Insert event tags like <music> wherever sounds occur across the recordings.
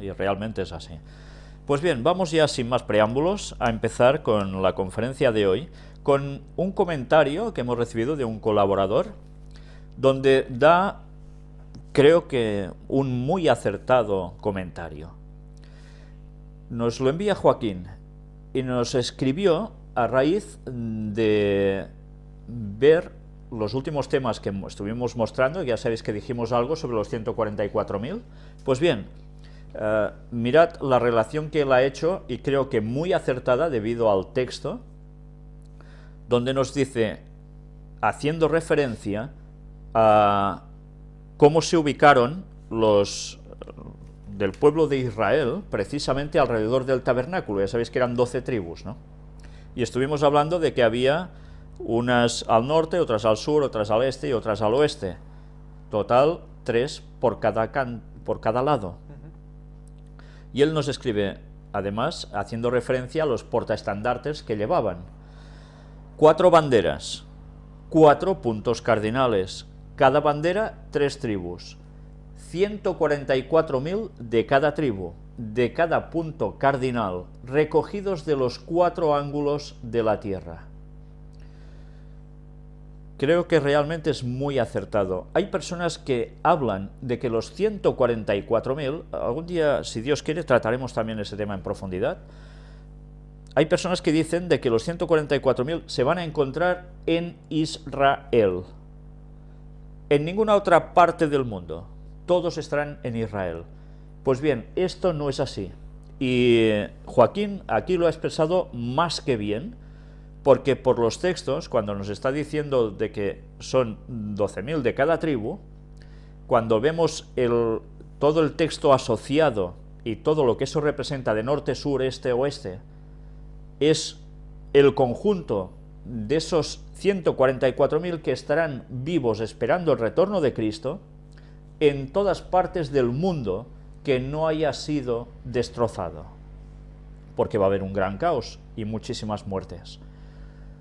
Y realmente es así. Pues bien, vamos ya sin más preámbulos a empezar con la conferencia de hoy, con un comentario que hemos recibido de un colaborador, donde da, creo que, un muy acertado comentario. Nos lo envía Joaquín y nos escribió a raíz de ver los últimos temas que estuvimos mostrando, ya sabéis que dijimos algo sobre los 144.000, pues bien, eh, mirad la relación que él ha hecho y creo que muy acertada debido al texto, donde nos dice, haciendo referencia a cómo se ubicaron los del pueblo de Israel, precisamente alrededor del tabernáculo, ya sabéis que eran 12 tribus, ¿no? Y estuvimos hablando de que había unas al norte, otras al sur, otras al este y otras al oeste. Total, tres por cada, por cada lado. Y él nos escribe, además, haciendo referencia a los portaestandartes que llevaban. Cuatro banderas, cuatro puntos cardinales, cada bandera tres tribus, 144.000 de cada tribu, de cada punto cardinal, recogidos de los cuatro ángulos de la tierra. Creo que realmente es muy acertado. Hay personas que hablan de que los 144.000, algún día, si Dios quiere, trataremos también ese tema en profundidad, hay personas que dicen de que los 144.000 se van a encontrar en Israel, en ninguna otra parte del mundo, todos estarán en Israel. Pues bien, esto no es así, y Joaquín aquí lo ha expresado más que bien, porque por los textos, cuando nos está diciendo de que son 12.000 de cada tribu, cuando vemos todo el texto asociado y todo lo que eso representa de norte, sur, este, oeste, es el conjunto de esos 144.000 que estarán vivos esperando el retorno de Cristo en todas partes del mundo que no haya sido destrozado, porque va a haber un gran caos y muchísimas muertes.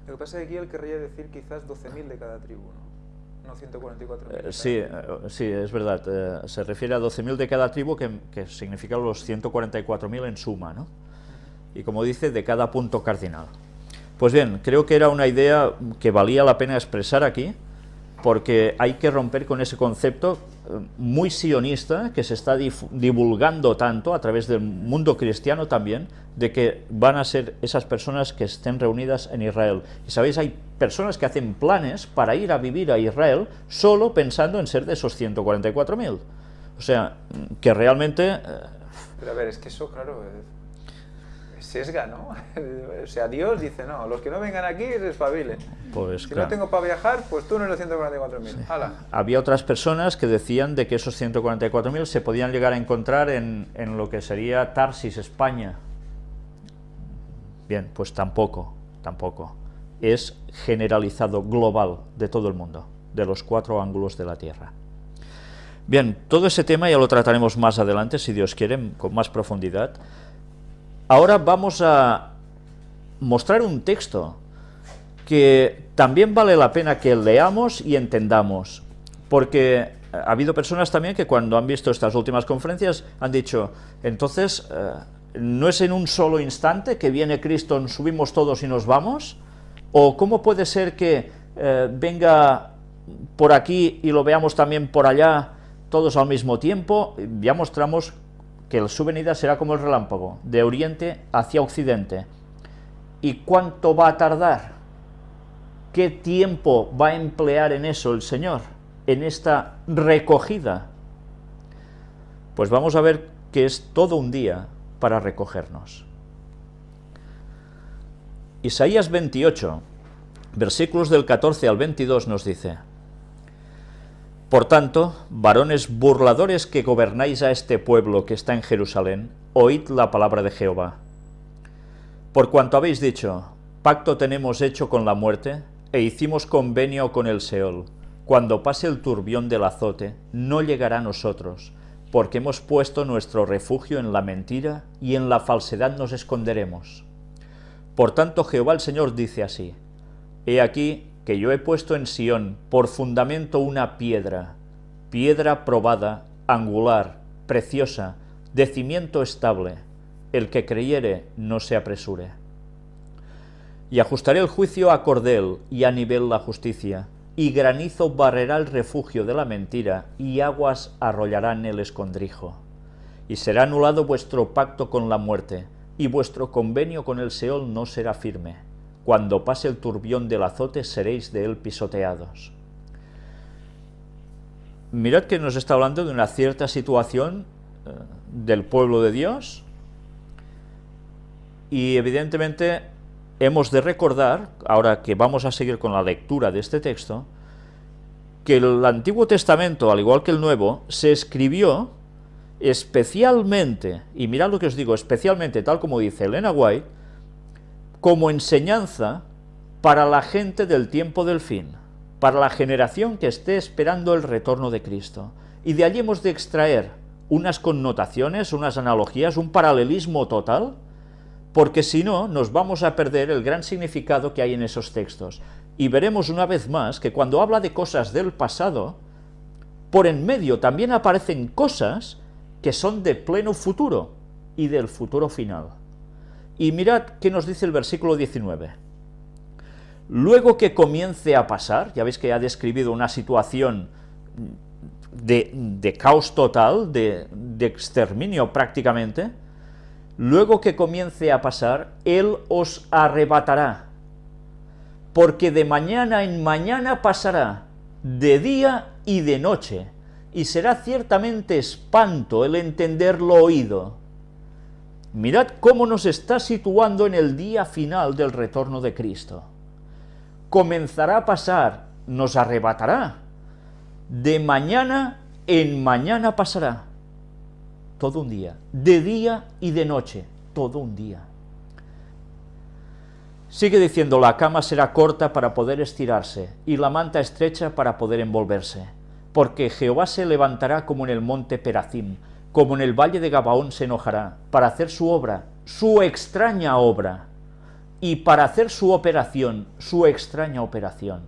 Lo que pasa es que aquí él querría decir quizás 12.000 de cada tribu, ¿no? No 144.000. Eh, sí, eh, sí, es verdad. Eh, se refiere a 12.000 de cada tribu, que, que significa los 144.000 en suma, ¿no? Y como dice, de cada punto cardinal. Pues bien, creo que era una idea que valía la pena expresar aquí, porque hay que romper con ese concepto muy sionista que se está divulgando tanto a través del mundo cristiano también, de que van a ser esas personas que estén reunidas en Israel. Y sabéis, hay personas que hacen planes para ir a vivir a Israel solo pensando en ser de esos 144.000. O sea, que realmente... Eh, Pero a ver, es que eso, claro, sesga, ¿no? <laughs> o sea, Dios dice, no, los que no vengan aquí se espabilen. Pues, si no tengo para viajar, pues tú no eres 144.000. Había otras personas que decían de que esos 144.000 se podían llegar a encontrar en, en lo que sería Tarsis, España. Bien, pues tampoco, tampoco. Es generalizado, global, de todo el mundo, de los cuatro ángulos de la Tierra. Bien, todo ese tema ya lo trataremos más adelante, si Dios quiere, con más profundidad. Ahora vamos a mostrar un texto que también vale la pena que leamos y entendamos, porque ha habido personas también que cuando han visto estas últimas conferencias han dicho, entonces, eh, ¿no es en un solo instante que viene Cristo, subimos todos y nos vamos? ¿O cómo puede ser que eh, venga por aquí y lo veamos también por allá, todos al mismo tiempo? Ya mostramos que su venida será como el relámpago, de oriente hacia occidente. ¿Y cuánto va a tardar? ¿Qué tiempo va a emplear en eso el Señor, en esta recogida? Pues vamos a ver que es todo un día para recogernos. Isaías 28, versículos del 14 al 22 nos dice, por tanto, varones burladores que gobernáis a este pueblo que está en Jerusalén, oíd la palabra de Jehová. Por cuanto habéis dicho, pacto tenemos hecho con la muerte, e hicimos convenio con el Seol, cuando pase el turbión del azote, no llegará a nosotros, porque hemos puesto nuestro refugio en la mentira, y en la falsedad nos esconderemos. Por tanto Jehová el Señor dice así, He aquí, que yo he puesto en Sión por fundamento una piedra, piedra probada, angular, preciosa, de cimiento estable, el que creyere no se apresure. Y ajustaré el juicio a cordel y a nivel la justicia, y granizo barrerá el refugio de la mentira, y aguas arrollarán el escondrijo. Y será anulado vuestro pacto con la muerte, y vuestro convenio con el Seol no será firme. Cuando pase el turbión del azote seréis de él pisoteados. Mirad que nos está hablando de una cierta situación eh, del pueblo de Dios, y evidentemente hemos de recordar, ahora que vamos a seguir con la lectura de este texto, que el Antiguo Testamento, al igual que el Nuevo, se escribió especialmente, y mirad lo que os digo, especialmente, tal como dice Elena White, como enseñanza para la gente del tiempo del fin, para la generación que esté esperando el retorno de Cristo. Y de allí hemos de extraer unas connotaciones, unas analogías, un paralelismo total, porque si no, nos vamos a perder el gran significado que hay en esos textos. Y veremos una vez más que cuando habla de cosas del pasado, por en medio también aparecen cosas que son de pleno futuro y del futuro final. Y mirad qué nos dice el versículo 19. Luego que comience a pasar, ya veis que ha describido una situación de, caos total, de exterminio prácticamente, luego que comience a pasar, Él os arrebatará, porque de mañana en mañana pasará, de día y de noche, y será ciertamente espanto el entender lo oído. Mirad cómo nos está situando en el día final del retorno de Cristo. Comenzará a pasar, nos arrebatará, de mañana en mañana pasará todo un día, de día y de noche, todo un día. Sigue diciendo, la cama será corta para poder estirarse, y la manta estrecha para poder envolverse, porque Jehová se levantará como en el monte Perazim, como en el valle de Gabaón se enojará, para hacer su obra, su extraña obra, y para hacer su operación, su extraña operación.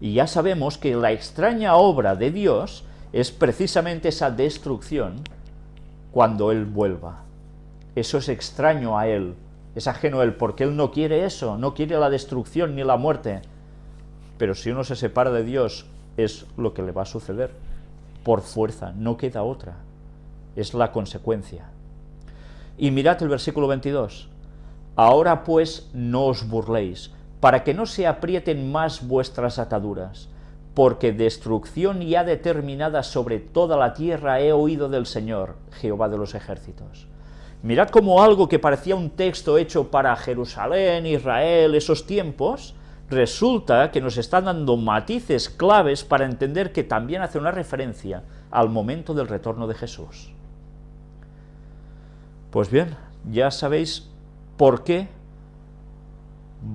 Y ya sabemos que la extraña obra de Dios es precisamente esa destrucción cuando Él vuelva. Eso es extraño a Él, es ajeno a Él, porque Él no quiere eso, no quiere la destrucción ni la muerte. Pero si uno se separa de Dios, es lo que le va a suceder, por fuerza, no queda otra, es la consecuencia. Y mirad el versículo 22, ahora pues no os burléis, para que no se aprieten más vuestras ataduras, porque destrucción ya determinada sobre toda la tierra he oído del Señor, Jehová de los ejércitos. Mirad como algo que parecía un texto hecho para Jerusalén, Israel, esos tiempos, resulta que nos están dando matices claves para entender que también hace una referencia al momento del retorno de Jesús. Pues bien, ya sabéis por qué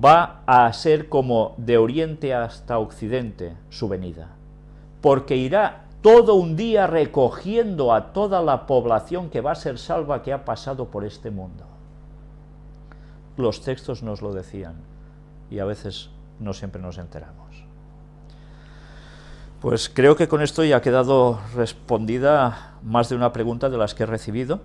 va a ser como de oriente hasta occidente su venida, porque irá todo un día recogiendo a toda la población que va a ser salva que ha pasado por este mundo. Los textos nos lo decían, y a veces no siempre nos enteramos. Pues creo que con esto ya ha quedado respondida más de una pregunta de las que he recibido.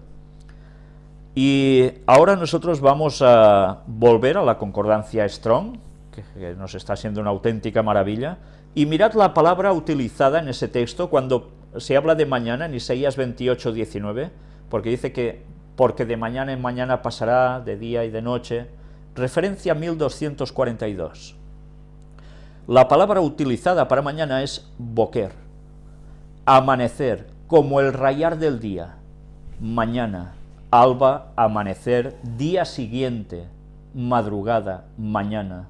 Y ahora nosotros vamos a volver a la concordancia Strong, que nos está siendo una auténtica maravilla, y mirad la palabra utilizada en ese texto cuando se habla de mañana, en Isaías 28, 19, porque dice que porque de mañana en mañana pasará, de día y de noche, referencia 1242. La palabra utilizada para mañana es boquer, amanecer, como el rayar del día, mañana, alba, amanecer, día siguiente, madrugada, mañana.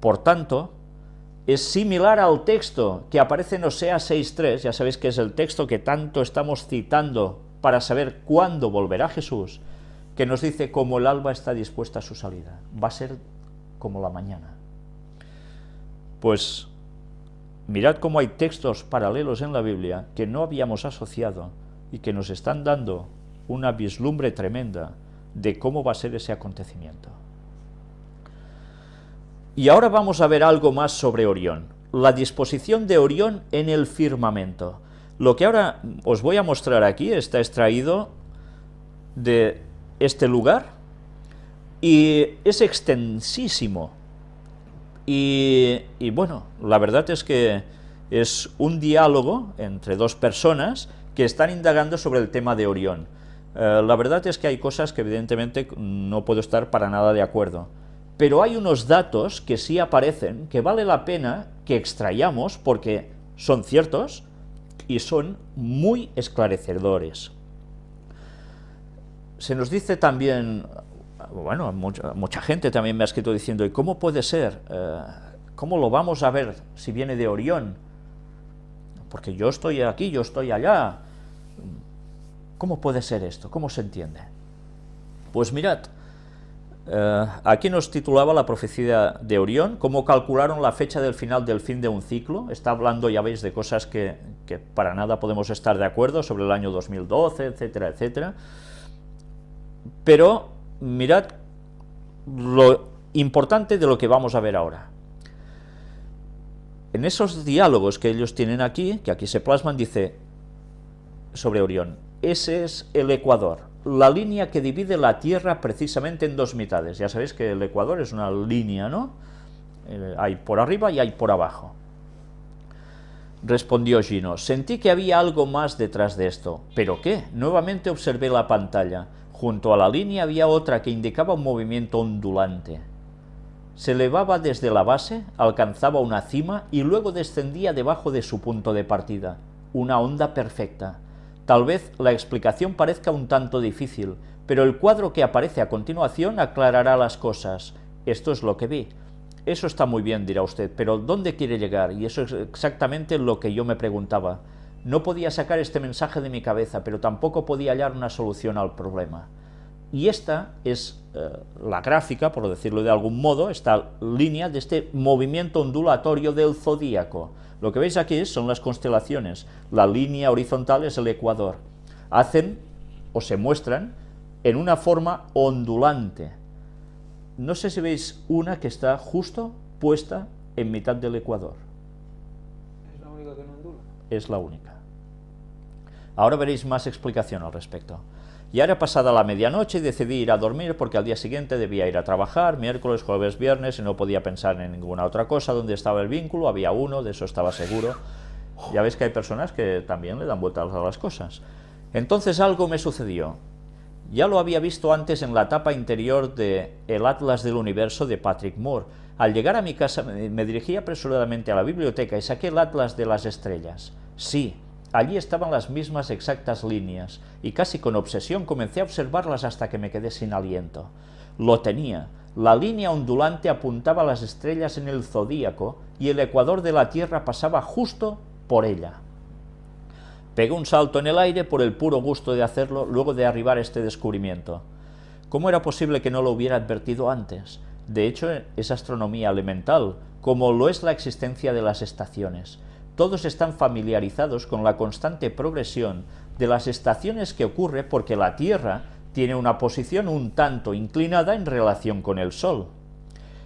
Por tanto, es similar al texto que aparece en Osea 6.3, ya sabéis que es el texto que tanto estamos citando para saber cuándo volverá Jesús, que nos dice cómo el alba está dispuesta a su salida, va a ser como la mañana. Pues mirad cómo hay textos paralelos en la Biblia que no habíamos asociado y que nos están dando una vislumbre tremenda de cómo va a ser ese acontecimiento. Y ahora vamos a ver algo más sobre Orión, la disposición de Orión en el firmamento. Lo que ahora os voy a mostrar aquí está extraído de este lugar y es extensísimo. Y, bueno, la verdad es que es un diálogo entre dos personas que están indagando sobre el tema de Orión. Eh, la verdad es que hay cosas que evidentemente no puedo estar para nada de acuerdo, pero hay unos datos que sí aparecen que vale la pena que extrayamos porque son ciertos y son muy esclarecedores. Se nos dice también, bueno, mucha, gente también me ha escrito diciendo, ¿y cómo puede ser? Eh, ¿Cómo lo vamos a ver si viene de Orión? Porque yo estoy aquí, yo estoy allá. ¿Cómo puede ser esto? ¿Cómo se entiende? Pues mirad, eh, aquí nos titulaba la profecía de Orión, cómo calcularon la fecha del final del fin de un ciclo, está hablando, ya veis, de cosas que, que para nada podemos estar de acuerdo, sobre el año 2012, etcétera, etcétera, pero mirad lo importante de lo que vamos a ver ahora. En esos diálogos que ellos tienen aquí, que aquí se plasman, dice sobre Orión, ese es el Ecuador, la línea que divide la Tierra precisamente en dos mitades. Ya sabéis que el Ecuador es una línea, ¿no? Eh, hay por arriba y hay por abajo. Respondió Gino, sentí que había algo más detrás de esto. ¿Pero qué? Nuevamente observé la pantalla. Junto a la línea había otra que indicaba un movimiento ondulante. Se elevaba desde la base, alcanzaba una cima y luego descendía debajo de su punto de partida. Una onda perfecta. Tal vez la explicación parezca un tanto difícil, pero el cuadro que aparece a continuación aclarará las cosas. Esto es lo que vi. Eso está muy bien, dirá usted, pero ¿dónde quiere llegar? Y eso es exactamente lo que yo me preguntaba. No podía sacar este mensaje de mi cabeza, pero tampoco podía hallar una solución al problema. Y esta es eh, la gráfica, por decirlo de algún modo, esta línea de este movimiento ondulatorio del zodíaco. Lo que veis aquí son las constelaciones, la línea horizontal es el ecuador. Hacen o se muestran en una forma ondulante. No sé si veis una que está justo puesta en mitad del ecuador. ¿Es la única que no ondula? Es la única. Ahora veréis más explicación al respecto. Y ahora pasada la medianoche decidí ir a dormir porque al día siguiente debía ir a trabajar, miércoles, jueves, viernes, y no podía pensar en ninguna otra cosa. Donde estaba el vínculo? Había uno, de eso estaba seguro. Ya ves que hay personas que también le dan vueltas a las cosas. Entonces algo me sucedió. Ya lo había visto antes en la tapa interior de El Atlas del Universo de Patrick Moore. Al llegar a mi casa me dirigí apresuradamente a la biblioteca y saqué el Atlas de las Estrellas. Sí, Allí estaban las mismas exactas líneas, y casi con obsesión comencé a observarlas hasta que me quedé sin aliento. Lo tenía. La línea ondulante apuntaba a las estrellas en el zodíaco, y el ecuador de la Tierra pasaba justo por ella. Pegué un salto en el aire por el puro gusto de hacerlo luego de arribar este descubrimiento. ¿Cómo era posible que no lo hubiera advertido antes? De hecho, es astronomía elemental, como lo es la existencia de las estaciones todos están familiarizados con la constante progresión de las estaciones que ocurre porque la Tierra tiene una posición un tanto inclinada en relación con el Sol.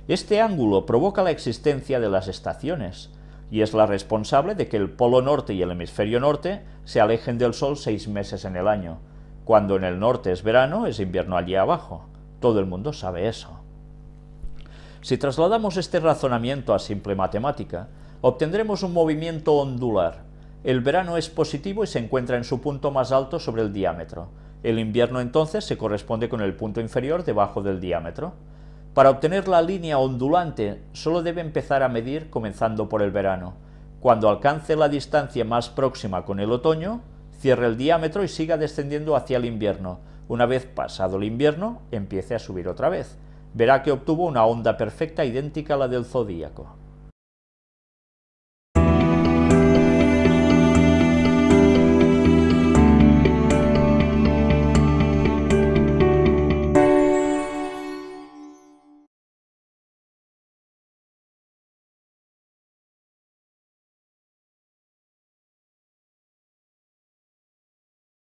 Este ángulo provoca la existencia de las estaciones, y es la responsable de que el polo norte y el hemisferio norte se alejen del Sol seis meses en el año. Cuando en el norte es verano, es invierno allí abajo. Todo el mundo sabe eso. Si trasladamos este razonamiento a simple matemática, obtendremos un movimiento ondular. El verano es positivo y se encuentra en su punto más alto sobre el diámetro. El invierno entonces se corresponde con el punto inferior debajo del diámetro. Para obtener la línea ondulante solo debe empezar a medir comenzando por el verano. Cuando alcance la distancia más próxima con el otoño, cierre el diámetro y siga descendiendo hacia el invierno. Una vez pasado el invierno, empiece a subir otra vez. Verá que obtuvo una onda perfecta idéntica a la del zodíaco.